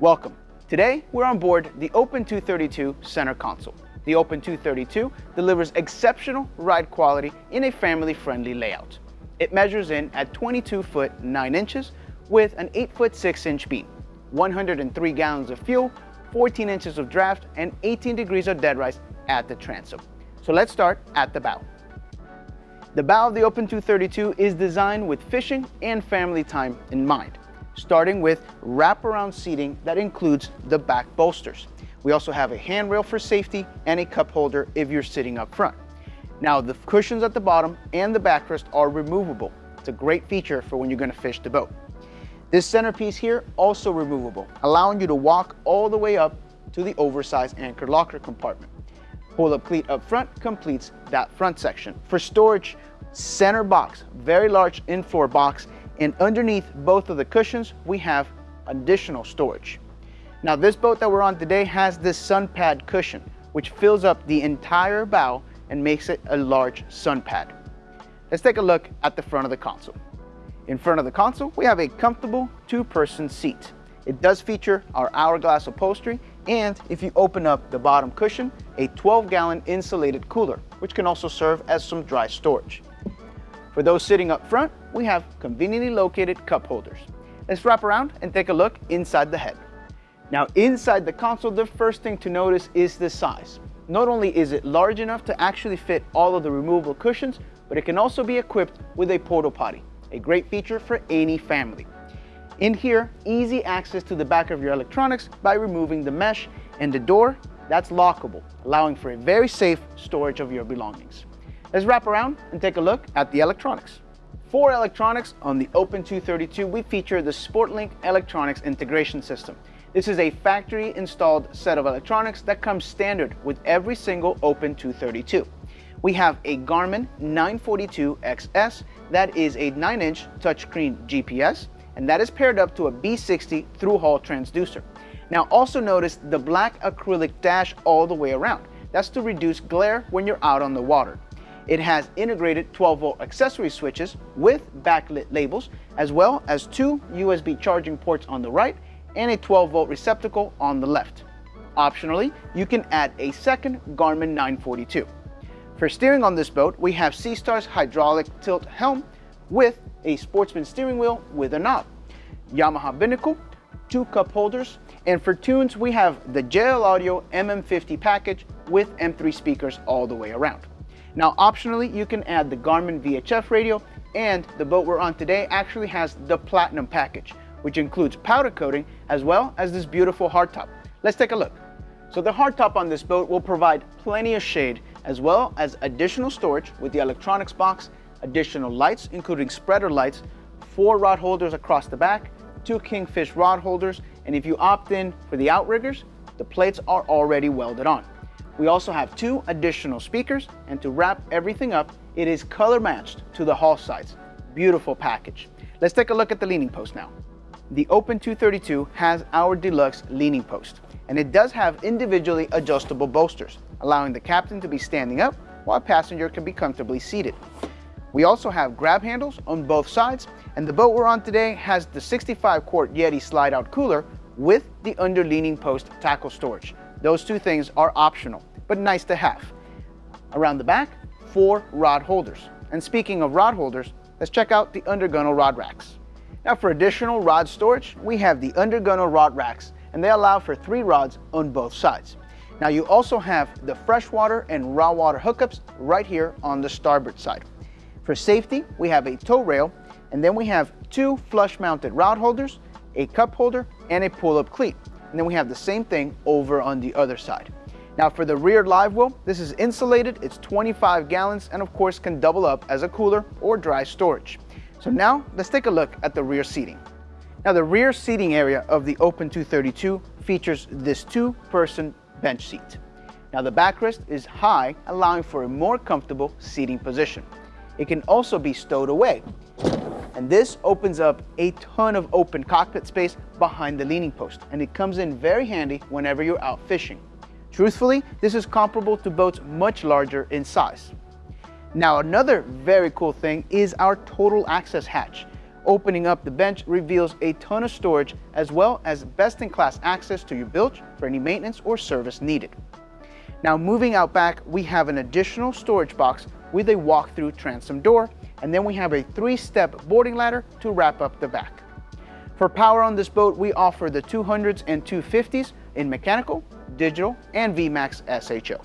Welcome. Today, we're on board the Open 232 center console. The Open 232 delivers exceptional ride quality in a family-friendly layout. It measures in at 22 foot 9 inches with an 8 foot 6 inch beam, 103 gallons of fuel, 14 inches of draft, and 18 degrees of dead rise at the transom. So let's start at the bow. The bow of the Open 232 is designed with fishing and family time in mind, starting with wraparound seating that includes the back bolsters. We also have a handrail for safety and a cup holder if you're sitting up front. Now the cushions at the bottom and the backrest are removable. It's a great feature for when you're gonna fish the boat. This centerpiece here, also removable, allowing you to walk all the way up to the oversized anchor locker compartment. Pull-up cleat up front completes that front section. For storage, center box, very large in-floor box, and underneath both of the cushions, we have additional storage. Now this boat that we're on today has this sun pad cushion, which fills up the entire bow and makes it a large sun pad. Let's take a look at the front of the console. In front of the console, we have a comfortable two-person seat. It does feature our hourglass upholstery, and if you open up the bottom cushion, a 12-gallon insulated cooler, which can also serve as some dry storage. For those sitting up front, we have conveniently located cup holders. Let's wrap around and take a look inside the head. Now inside the console, the first thing to notice is the size. Not only is it large enough to actually fit all of the removable cushions, but it can also be equipped with a porta potty, a great feature for any family. In here, easy access to the back of your electronics by removing the mesh and the door, that's lockable, allowing for a very safe storage of your belongings. Let's wrap around and take a look at the electronics. For electronics on the Open 232, we feature the SportLink Electronics Integration System. This is a factory installed set of electronics that comes standard with every single Open 232. We have a Garmin 942XS that is a 9-inch touchscreen GPS and that is paired up to a B60 through-hull transducer. Now also notice the black acrylic dash all the way around. That's to reduce glare when you're out on the water. It has integrated 12 volt accessory switches with backlit labels, as well as two USB charging ports on the right and a 12 volt receptacle on the left. Optionally, you can add a second Garmin 942. For steering on this boat, we have Seastar's hydraulic tilt helm with a sportsman steering wheel with a knob, Yamaha binnacle, two cup holders, and for tunes, we have the JL Audio MM50 package with M3 speakers all the way around. Now, optionally, you can add the Garmin VHF radio, and the boat we're on today actually has the Platinum package, which includes powder coating as well as this beautiful hardtop. Let's take a look. So the hardtop on this boat will provide plenty of shade as well as additional storage with the electronics box, additional lights including spreader lights, four rod holders across the back, two Kingfish rod holders, and if you opt in for the outriggers, the plates are already welded on. We also have two additional speakers, and to wrap everything up, it is color matched to the hull sides. Beautiful package. Let's take a look at the leaning post now. The Open 232 has our deluxe leaning post, and it does have individually adjustable bolsters, allowing the captain to be standing up while a passenger can be comfortably seated. We also have grab handles on both sides, and the boat we're on today has the 65 quart Yeti slide out cooler with the under leaning post tackle storage. Those two things are optional, but nice to have. Around the back, four rod holders. And speaking of rod holders, let's check out the undergunnel rod racks. Now for additional rod storage, we have the undergunnel rod racks and they allow for three rods on both sides. Now you also have the freshwater and raw water hookups right here on the starboard side. For safety, we have a tow rail and then we have two flush mounted rod holders, a cup holder, and a pull-up cleat. And then we have the same thing over on the other side. Now for the rear live well, this is insulated, it's 25 gallons, and of course can double up as a cooler or dry storage. So now let's take a look at the rear seating. Now the rear seating area of the Open 232 features this two-person bench seat. Now the backrest is high, allowing for a more comfortable seating position. It can also be stowed away. And this opens up a ton of open cockpit space behind the leaning post, and it comes in very handy whenever you're out fishing. Truthfully, this is comparable to boats much larger in size. Now another very cool thing is our total access hatch. Opening up the bench reveals a ton of storage as well as best-in-class access to your bilge for any maintenance or service needed. Now moving out back, we have an additional storage box with a walk-through transom door, and then we have a three-step boarding ladder to wrap up the back. For power on this boat, we offer the 200s and 250s in mechanical, digital, and VMAX SHO.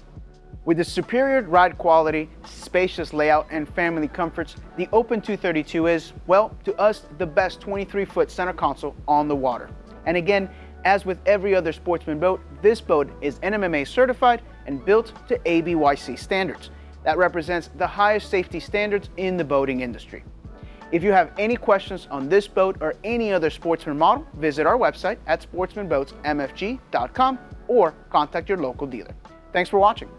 With the superior ride quality, spacious layout, and family comforts, the Open 232 is, well, to us, the best 23-foot center console on the water. And again, as with every other sportsman boat, this boat is NMMA certified and built to ABYC standards. That represents the highest safety standards in the boating industry. If you have any questions on this boat or any other Sportsman model, visit our website at sportsmanboatsmfg.com or contact your local dealer. Thanks for watching.